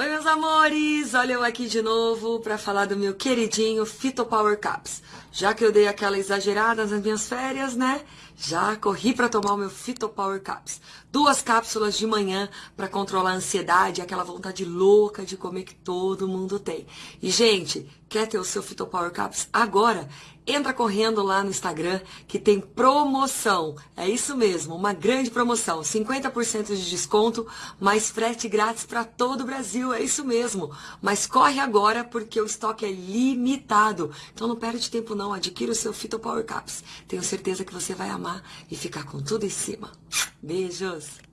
Let Amores! Olha eu aqui de novo para falar do meu queridinho Fito Power Caps. Já que eu dei aquela exagerada nas minhas férias, né? Já corri para tomar o meu Fito Power Caps. Duas cápsulas de manhã para controlar a ansiedade, aquela vontade louca de comer que todo mundo tem. E, gente, quer ter o seu Fito Power Caps agora? Entra correndo lá no Instagram que tem promoção. É isso mesmo, uma grande promoção. 50% de desconto, mais frete grátis para todo o Brasil. É isso mesmo. Mas corre agora porque o estoque é limitado. Então não perde tempo não. Adquira o seu Fito Power Caps. Tenho certeza que você vai amar e ficar com tudo em cima. Beijos!